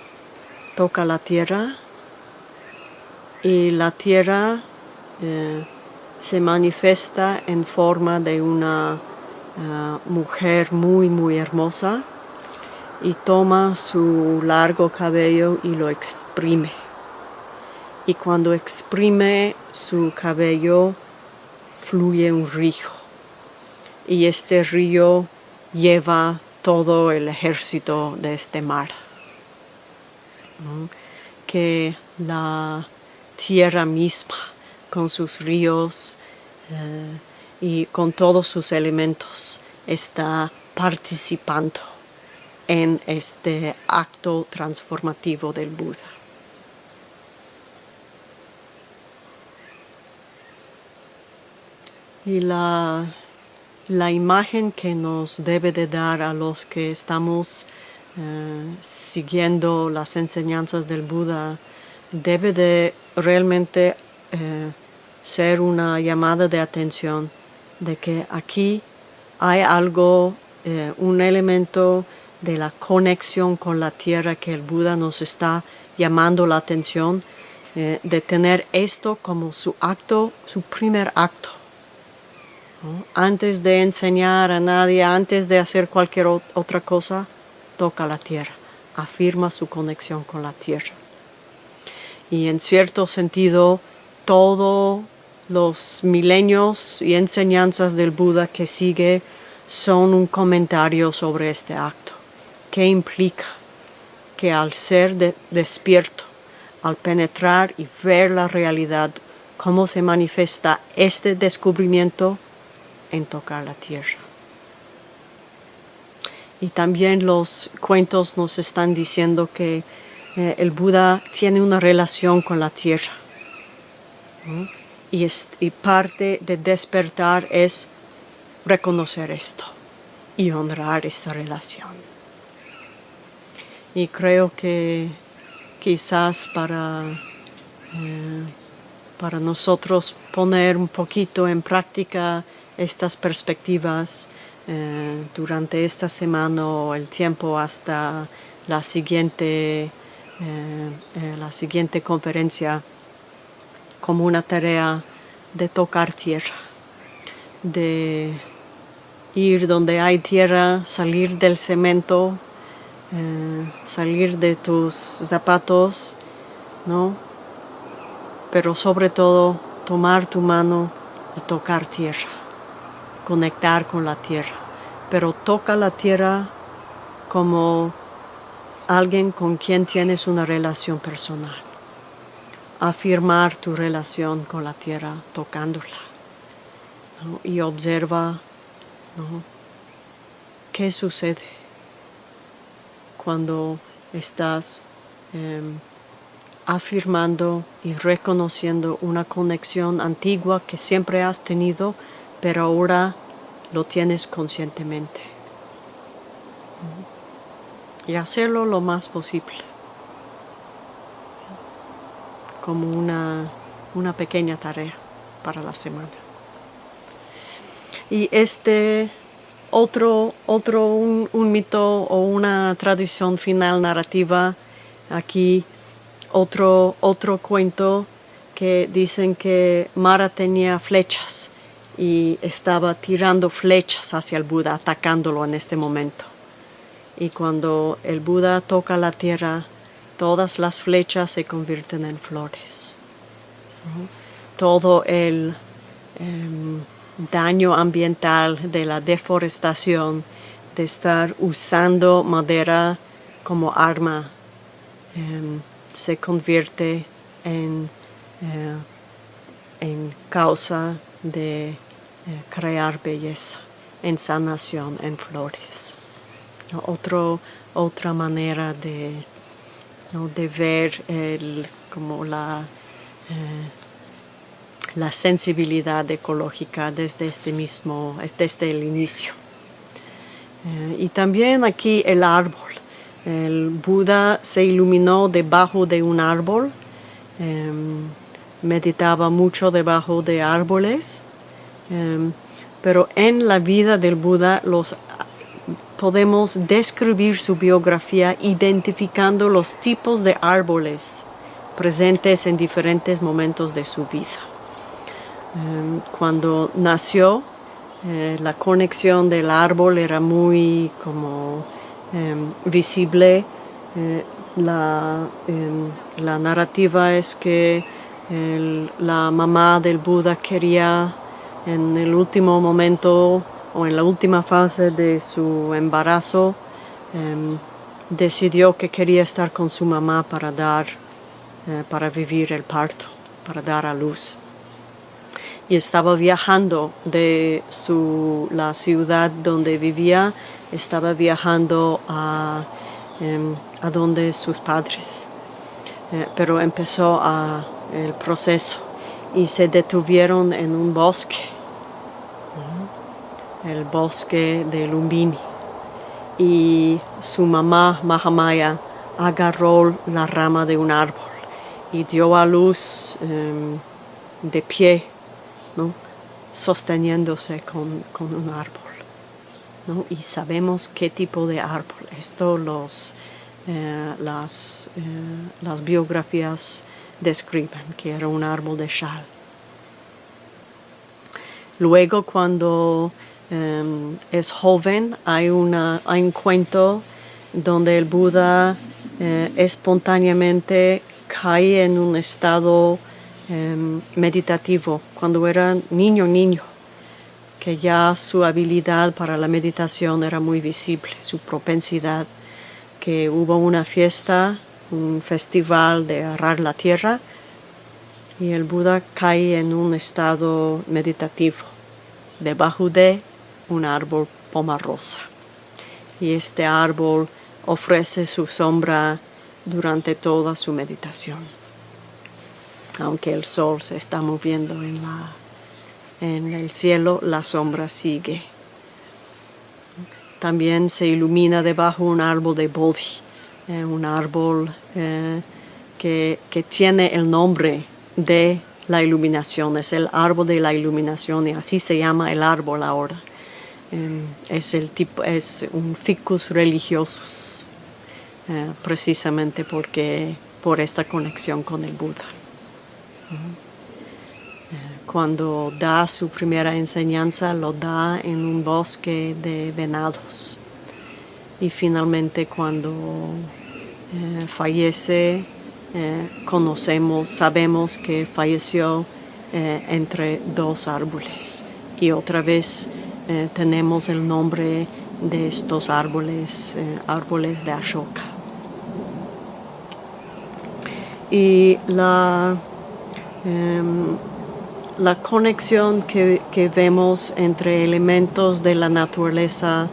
toca la tierra y la tierra se manifiesta en forma de una eh, mujer muy muy hermosa y toma su largo cabello y lo exprime. Y cuando exprime su cabello fluye un río y este río lleva todo el ejército de este mar. Que la tierra misma, con sus ríos eh, y con todos sus elementos, está participando en este acto transformativo del Buda. Y la la imagen que nos debe de dar a los que estamos eh, siguiendo las enseñanzas del Buda debe de realmente eh, ser una llamada de atención de que aquí hay algo, eh, un elemento de la conexión con la tierra que el Buda nos está llamando la atención, de tener esto como su acto, su primer acto antes de enseñar a nadie, antes de hacer cualquier otra cosa, toca la tierra, afirma su conexión con la tierra. Y en cierto sentido, todos los milenios y enseñanzas del Buda que sigue son un comentario sobre este acto. ¿Qué implica? Que al ser despierto, al penetrar y ver la realidad, cómo se manifiesta este descubrimiento en tocar la tierra. Y también los cuentos nos están diciendo que eh, el Buda tiene una relación con la tierra. Y, parte de despertar es reconocer esto y honrar esta relación. Y creo que quizás para, eh, para nosotros poner un poquito en práctica estas perspectivas eh, durante esta semana o el tiempo hasta la siguiente, eh, la siguiente conferencia como una tarea de tocar tierra, de ir donde hay tierra, salir del cemento, eh, salir de tus zapatos, ¿no? Pero sobre todo tomar tu mano y tocar tierra, conectar con la tierra. Pero toca la tierra como alguien con quien tienes una relación personal. Afirmar tu relación con la tierra tocándola. Y observa ¿Qué sucede cuando estás em, afirmando y reconociendo una conexión antigua que siempre has tenido, pero ahora lo tienes conscientemente? Y hacerlo lo más posible, como una, una pequeña tarea para la semana. Y este otro, otro un, mito o una tradición final narrativa, aquí otro, otro cuento que dicen que Mara tenía flechas y estaba tirando flechas hacia el Buda, atacándolo en este momento. Y cuando el Buda toca la tierra, todas las flechas se convierten en flores. Todo el... Em, daño ambiental de la deforestación, de estar usando madera como arma, em, se convierte en, eh, en causa de eh, crear belleza, en sanación, en flores. Otro, otra manera de, de ver como la eh, la sensibilidad ecológica desde este mismo, desde el inicio. Eh, y también aquí el árbol. El Buda se iluminó debajo de un árbol, em, meditaba mucho debajo de árboles, em, pero en la vida del Buda los, podemos describir su biografía identificando los tipos de árboles presentes en diferentes momentos de su vida. Em, cuando nació, eh, la conexión del árbol era muy como em, visible. Eh, em, la, narrativa es que la mamá del Buda quería en el último momento o en la última fase de su embarazo decidió que quería estar con su mamá para dar eh, para vivir el parto, para dar a luz y estaba viajando de su, la ciudad donde vivía, estaba viajando a, em, a donde sus padres. Eh, pero empezó el proceso y se detuvieron en un bosque, el bosque de Lumbini. Y su mamá, Mahamaya, agarró la rama de un árbol y dio a luz em, de pie sosteniéndose con, un árbol. Y sabemos qué tipo de árbol. Esto los, eh, las, eh, las biografías describen, que era un árbol de chal. Luego cuando em, es joven hay, un cuento donde el Buda eh, espontáneamente cae en un estado em, meditativo cuando era niño, niño, que ya su habilidad para la meditación era muy visible, su propensidad, que hubo una fiesta, un festival de arar la tierra, y el Buda cae en un estado meditativo, debajo de un árbol pomarosa. Y este árbol ofrece su sombra durante toda su meditación. Aunque el sol se está moviendo en, la, en el cielo, la sombra sigue. También se ilumina debajo un árbol de Bodhi, eh, un árbol eh, que, que tiene el nombre de la iluminación, es el árbol de la iluminación y así se llama el árbol ahora. Em, es, el tipo, es un ficus religiosus, eh, precisamente porque, por esta conexión con el Buda. Eh, cuando da su primera enseñanza, lo da en un bosque de venados. Y finalmente cuando eh, fallece, conocemos, sabemos que falleció entre dos árboles. Y otra vez eh, tenemos el nombre de estos árboles, eh, árboles de Ashoka. Y la, em, la conexión que, vemos entre elementos de la naturaleza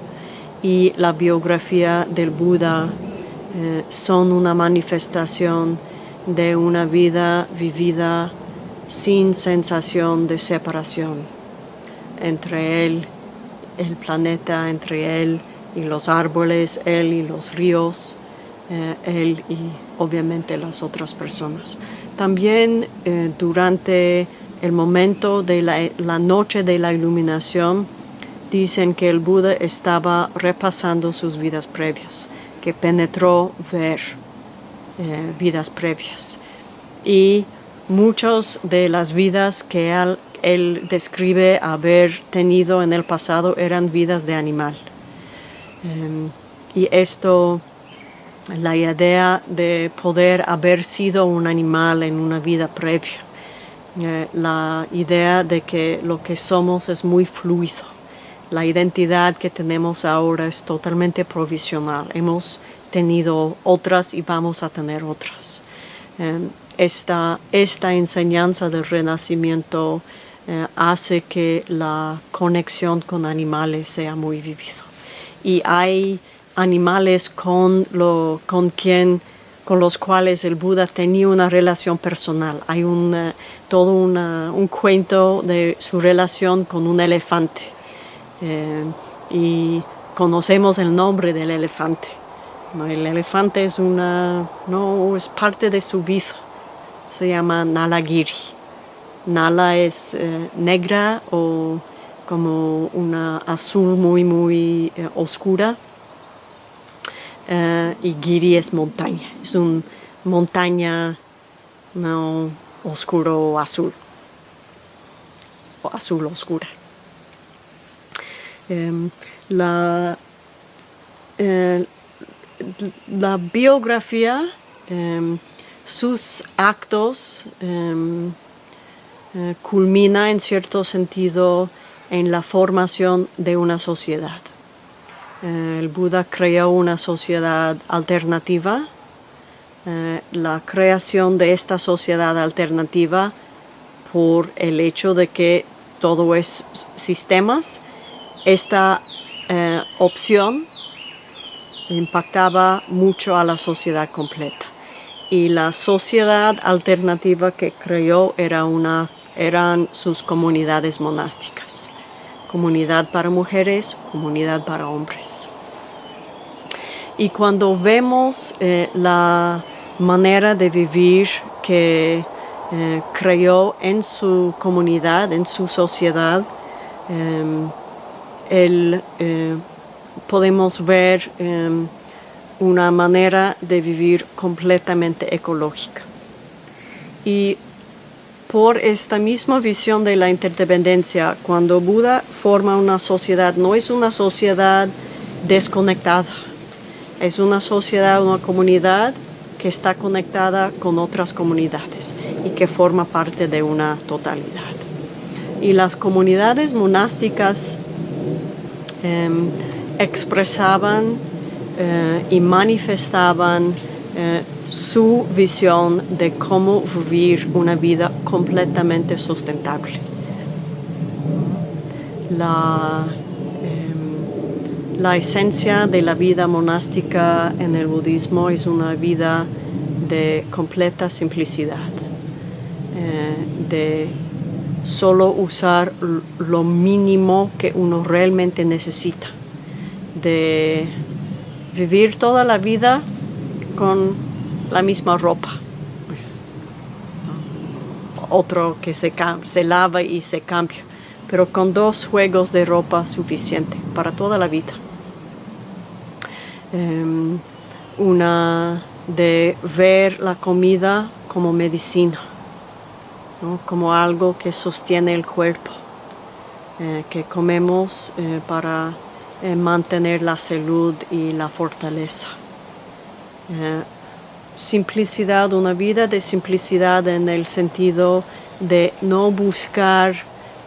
y la biografía del Buda eh, son una manifestación de una vida vivida sin sensación de separación entre él el planeta entre él y los árboles, él y los ríos, eh, él y obviamente las otras personas. También eh, durante el momento de la, noche de la iluminación, dicen que el Buda estaba repasando sus vidas previas, que penetró ver eh, vidas previas. Y muchas de las vidas que él, él describe haber tenido en el pasado eran vidas de animal. Em, y esto, la idea de poder haber sido un animal en una vida previa, eh, la idea de que lo que somos es muy fluido, la identidad que tenemos ahora es totalmente provisional, hemos tenido otras y vamos a tener otras. Em, esta, esta enseñanza del renacimiento eh, hace que la conexión con animales sea muy vivido. Y hay animales con, lo, con, quien, con los cuales el Buda tenía una relación personal. Hay un, eh, todo un cuento de su relación con un elefante. Eh, y conocemos el nombre del elefante. El elefante es, una, no, es parte de su vida. Se llama Nalagiri. Nala es eh, negra o como una azul muy muy eh, oscura. Eh, y Giri es montaña, es una montaña no oscuro azul. O azul oscura. Em, la, la biografía, em, sus actos em, eh, culmina en cierto sentido en la formación de una sociedad. Eh, el Buda creó una sociedad alternativa. Eh, la creación de esta sociedad alternativa por el hecho de que todo es sistemas, esta opción impactaba mucho a la sociedad completa. Y la sociedad alternativa que creó era una eran sus comunidades monásticas. Comunidad para mujeres, comunidad para hombres. Y cuando vemos eh, la manera de vivir que eh, creó en su comunidad, en su sociedad, em, eh, podemos ver em, una manera de vivir completamente ecológica. Y por esta misma visión de la interdependencia, cuando Buda forma una sociedad, no es una sociedad desconectada, es una sociedad, una comunidad que está conectada con otras comunidades y que forma parte de una totalidad. Y las comunidades monásticas em, expresaban eh, y manifestaban eh, su visión de cómo vivir una vida completamente sustentable. La, em, la esencia de la vida monástica en el budismo es una vida de completa simplicidad, eh, de solo usar lo mínimo que uno realmente necesita, de vivir toda la vida con la misma ropa. Pues, Otro que se, se lava y se cambia, pero con dos juegos de ropa suficiente para toda la vida. Em, una de ver la comida como medicina, como algo que sostiene el cuerpo, eh, que comemos eh, para eh, mantener la salud y la fortaleza. Eh, simplicidad, una vida de simplicidad en el sentido de no buscar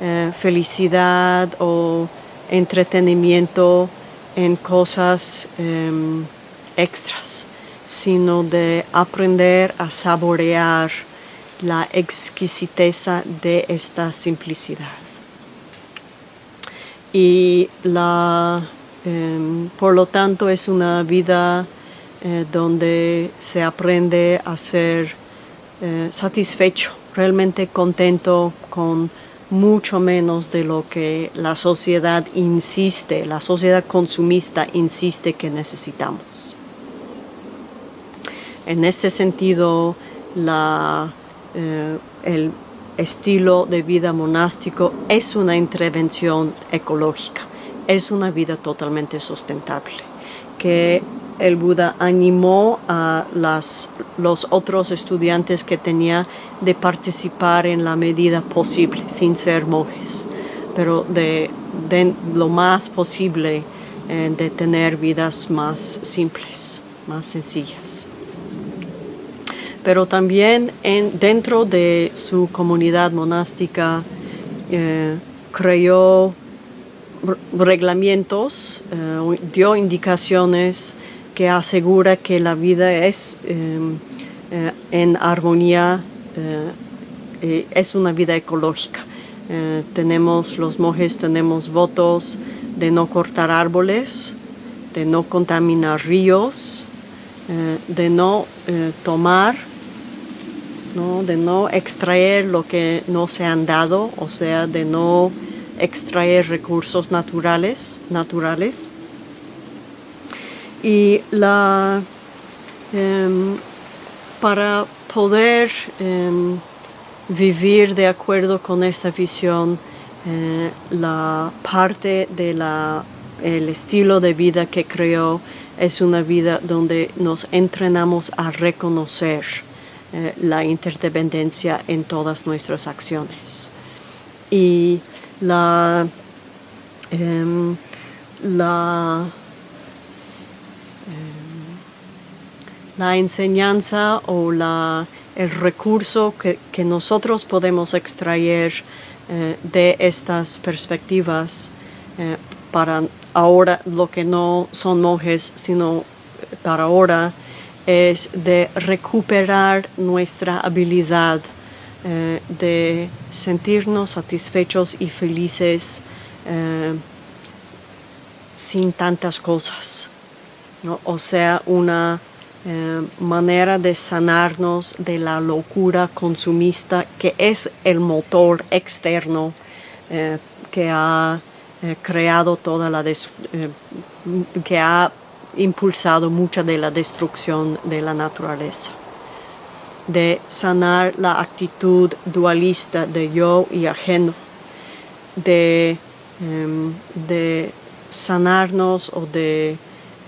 eh, felicidad o entretenimiento en cosas em, extras, sino de aprender a saborear la exquisiteza de esta simplicidad. Y la, em, por lo tanto es una vida eh, donde se aprende a ser eh, satisfecho, realmente contento con mucho menos de lo que la sociedad insiste, la sociedad consumista insiste que necesitamos. En ese sentido, la, eh, el estilo de vida monástico es una intervención ecológica, es una vida totalmente sustentable, que el Buda animó a los otros estudiantes que tenía de participar en la medida posible, sin ser monjes, pero de, lo más posible eh, de tener vidas más simples, más sencillas. Pero también en, dentro de su comunidad monástica eh, creó reglamentos, eh, dio indicaciones que asegura que la vida es em, eh, en armonía, es una vida ecológica. tenemos, los monjes tenemos votos de no cortar árboles, de no contaminar ríos, de no tomar de no extraer lo que no se han dado, o sea, de no extraer recursos naturales, naturales. Y la, em, para poder em, vivir de acuerdo con esta visión, eh, la parte del el estilo de vida que creó es una vida donde nos entrenamos a reconocer eh, la interdependencia en todas nuestras acciones. Y la, em, la, la enseñanza o la, el recurso que, que nosotros podemos extraer eh, de estas perspectivas eh, para ahora lo que no son monjes, sino para ahora es de recuperar nuestra habilidad eh, de sentirnos satisfechos y felices eh, sin tantas cosas. O sea, una eh, manera de sanarnos de la locura consumista que es el motor externo que ha creado toda la que ha impulsado mucha de la destrucción de la naturaleza, de sanar la actitud dualista de yo y ajeno, de, em, de sanarnos o de,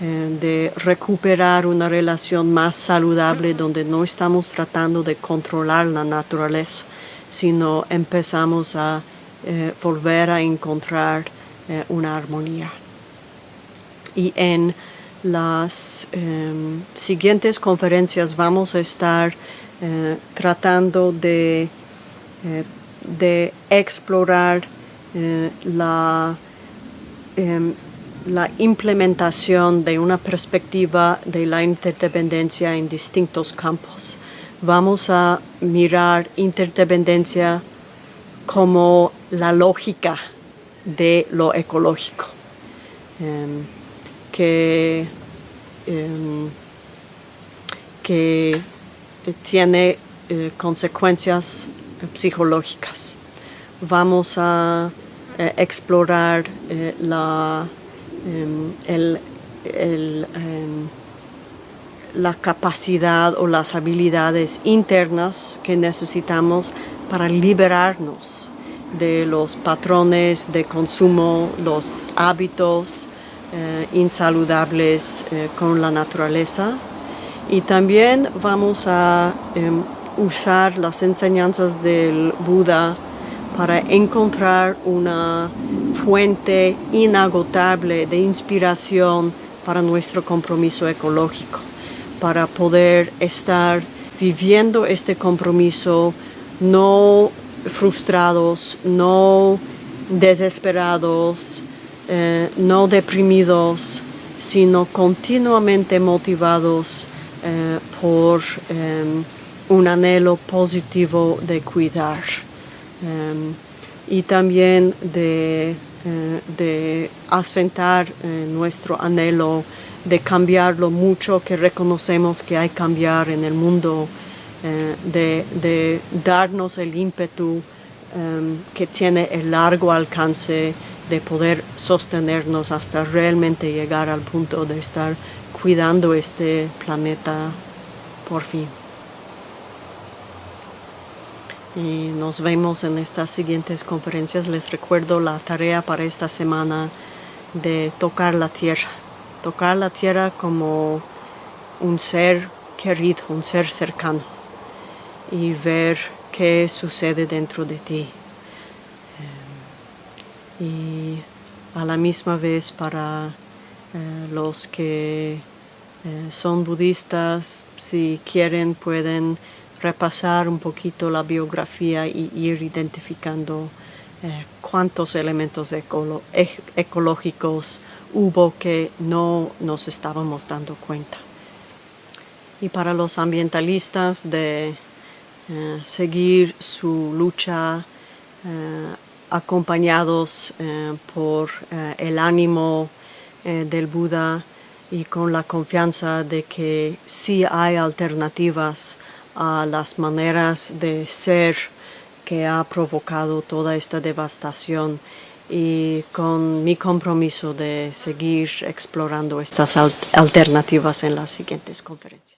de recuperar una relación más saludable donde no estamos tratando de controlar la naturaleza, sino empezamos a eh, volver a encontrar eh, una armonía. Y en las em, siguientes conferencias vamos a estar eh, tratando de, eh, de explorar eh, la, em, la implementación de una perspectiva de la interdependencia en distintos campos. Vamos a mirar interdependencia como la lógica de lo ecológico. Em, que, em, que tiene eh, consecuencias psicológicas. Vamos a eh, explorar eh, la, em, em, la capacidad o las habilidades internas que necesitamos para liberarnos de los patrones de consumo, los hábitos, eh, insaludables eh, con la naturaleza. Y también vamos a em, usar las enseñanzas del Buda para encontrar una fuente inagotable de inspiración para nuestro compromiso ecológico, para poder estar viviendo este compromiso no frustrados, no desesperados, eh, no deprimidos, sino continuamente motivados eh, por em, un anhelo positivo de cuidar y también de, eh, de asentar nuestro anhelo de cambiar lo mucho que reconocemos que hay cambiar en el mundo, de, de, darnos el ímpetu em, que tiene el largo alcance de poder sostenernos hasta realmente llegar al punto de estar cuidando este planeta por fin. Y nos vemos en estas siguientes conferencias. Les recuerdo la tarea para esta semana de tocar la tierra. Tocar la tierra como un ser querido, un ser cercano. Y ver qué sucede dentro de ti y a la misma vez para eh, los que eh, son budistas, si quieren pueden repasar un poquito la biografía y ir identificando eh, cuántos elementos ecológicos hubo que no nos estábamos dando cuenta. Y para los ambientalistas de seguir su lucha acompañados eh, por eh, el ánimo eh, del Buda y con la confianza de que sí hay alternativas a las maneras de ser que ha provocado toda esta devastación y con mi compromiso de seguir explorando estas alternativas en las siguientes conferencias.